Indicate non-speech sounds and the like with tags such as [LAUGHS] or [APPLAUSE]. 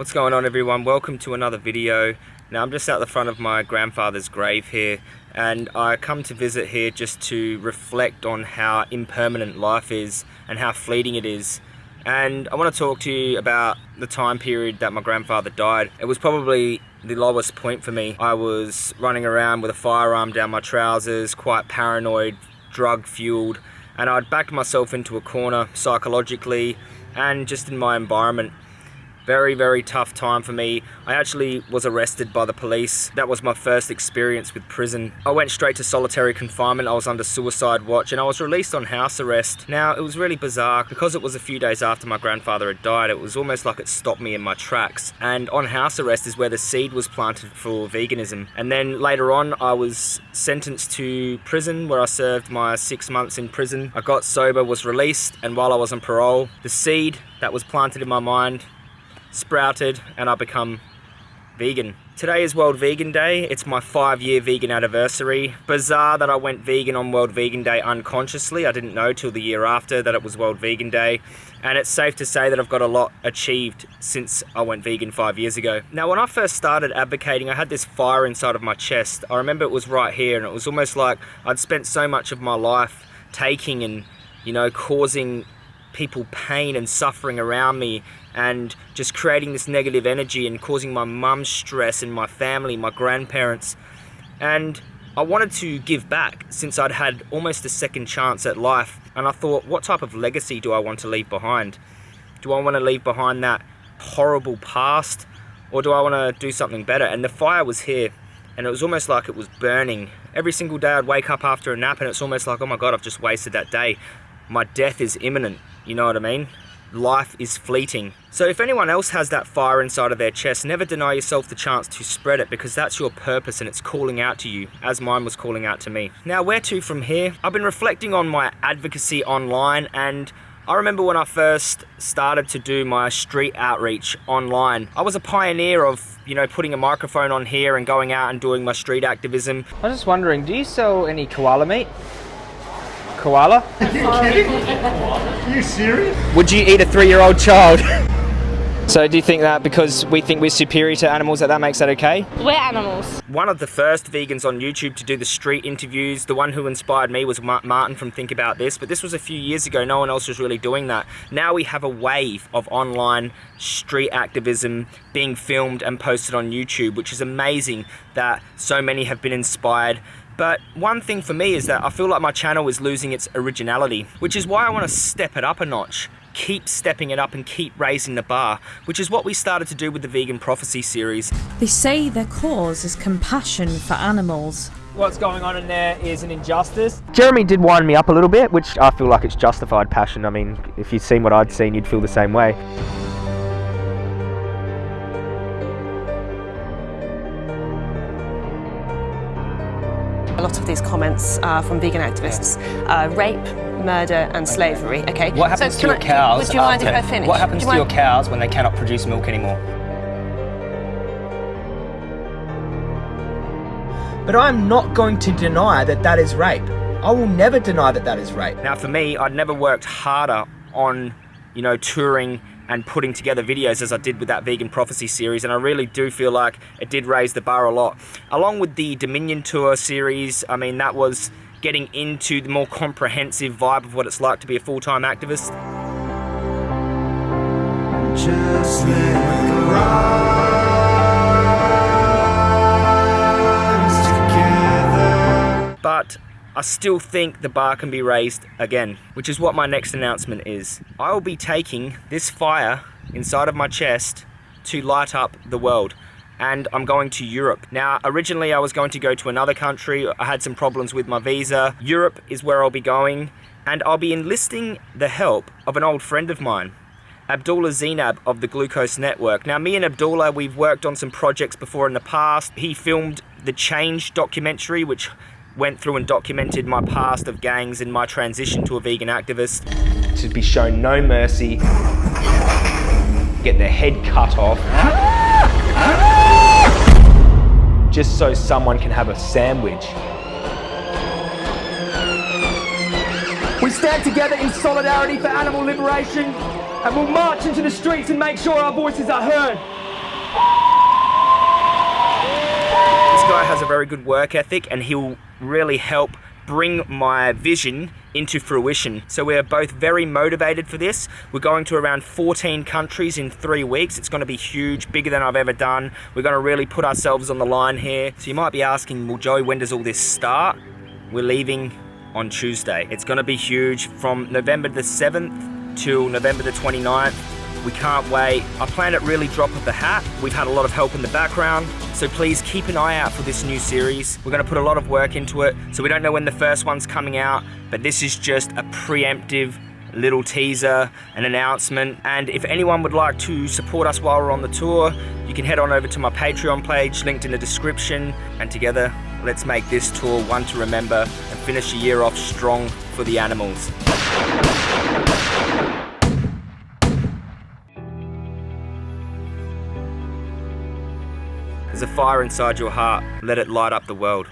What's going on everyone? Welcome to another video. Now I'm just out the front of my grandfather's grave here and I come to visit here just to reflect on how impermanent life is and how fleeting it is. And I want to talk to you about the time period that my grandfather died. It was probably the lowest point for me. I was running around with a firearm down my trousers, quite paranoid, drug fueled, and I'd backed myself into a corner psychologically and just in my environment very very tough time for me. I actually was arrested by the police. That was my first experience with prison. I went straight to solitary confinement. I was under suicide watch and I was released on house arrest. Now it was really bizarre. Because it was a few days after my grandfather had died it was almost like it stopped me in my tracks. And on house arrest is where the seed was planted for veganism. And then later on I was sentenced to prison where I served my six months in prison. I got sober was released and while I was on parole the seed that was planted in my mind sprouted and I become vegan. Today is World Vegan Day. It's my five year vegan anniversary. Bizarre that I went vegan on World Vegan Day unconsciously. I didn't know till the year after that it was World Vegan Day. And it's safe to say that I've got a lot achieved since I went vegan five years ago. Now, when I first started advocating, I had this fire inside of my chest. I remember it was right here and it was almost like I'd spent so much of my life taking and, you know, causing people pain and suffering around me and just creating this negative energy and causing my mum stress and my family, my grandparents. And I wanted to give back since I'd had almost a second chance at life. And I thought, what type of legacy do I want to leave behind? Do I want to leave behind that horrible past or do I want to do something better? And the fire was here and it was almost like it was burning. Every single day I'd wake up after a nap and it's almost like, oh my God, I've just wasted that day. My death is imminent. You know what I mean? Life is fleeting. So if anyone else has that fire inside of their chest, never deny yourself the chance to spread it because that's your purpose and it's calling out to you, as mine was calling out to me. Now, where to from here? I've been reflecting on my advocacy online and I remember when I first started to do my street outreach online. I was a pioneer of, you know, putting a microphone on here and going out and doing my street activism. I was just wondering, do you sell any koala meat? Koala? Are you kidding? Are you serious? Would you eat a three-year-old child? [LAUGHS] So do you think that because we think we're superior to animals that that makes that okay? We're animals. One of the first vegans on YouTube to do the street interviews, the one who inspired me was Martin from Think About This, but this was a few years ago, no one else was really doing that. Now we have a wave of online street activism being filmed and posted on YouTube, which is amazing that so many have been inspired but one thing for me is that I feel like my channel is losing its originality, which is why I want to step it up a notch keep stepping it up and keep raising the bar, which is what we started to do with the Vegan Prophecy series. They say their cause is compassion for animals. What's going on in there is an injustice. Jeremy did wind me up a little bit, which I feel like it's justified passion. I mean, if you'd seen what I'd seen, you'd feel the same way. A lot of these comments are from vegan activists. Uh, rape, murder and slavery, okay? What happens so to your I, cows Would you mind if I finish? What happens to your cows when they cannot produce milk anymore? But I'm not going to deny that that is rape. I will never deny that that is rape. Now for me, I'd never worked harder on, you know, touring and putting together videos as I did with that Vegan Prophecy series and I really do feel like it did raise the bar a lot. Along with the Dominion Tour series, I mean that was getting into the more comprehensive vibe of what it's like to be a full-time activist. But I still think the bar can be raised again, which is what my next announcement is. I will be taking this fire inside of my chest to light up the world and I'm going to Europe. Now, originally I was going to go to another country. I had some problems with my visa. Europe is where I'll be going and I'll be enlisting the help of an old friend of mine. Abdullah Zinab of the Glucose Network. Now, me and Abdullah, we've worked on some projects before in the past. He filmed the Change documentary, which went through and documented my past of gangs and my transition to a vegan activist. To be shown no mercy, get their head cut off, just so someone can have a sandwich. We stand together in solidarity for animal liberation and we'll march into the streets and make sure our voices are heard. This guy has a very good work ethic and he'll really help bring my vision into fruition. So we are both very motivated for this. We're going to around 14 countries in three weeks. It's going to be huge, bigger than I've ever done. We're going to really put ourselves on the line here. So you might be asking, well, Joey, when does all this start? We're leaving on Tuesday. It's going to be huge from November the 7th till November the 29th. We can't wait. I plan it really drop of the hat. We've had a lot of help in the background, so please keep an eye out for this new series. We're gonna put a lot of work into it, so we don't know when the first one's coming out, but this is just a preemptive little teaser, an announcement. And if anyone would like to support us while we're on the tour, you can head on over to my Patreon page, linked in the description. And together, let's make this tour one to remember and finish the year off strong for the animals. There's a fire inside your heart. Let it light up the world.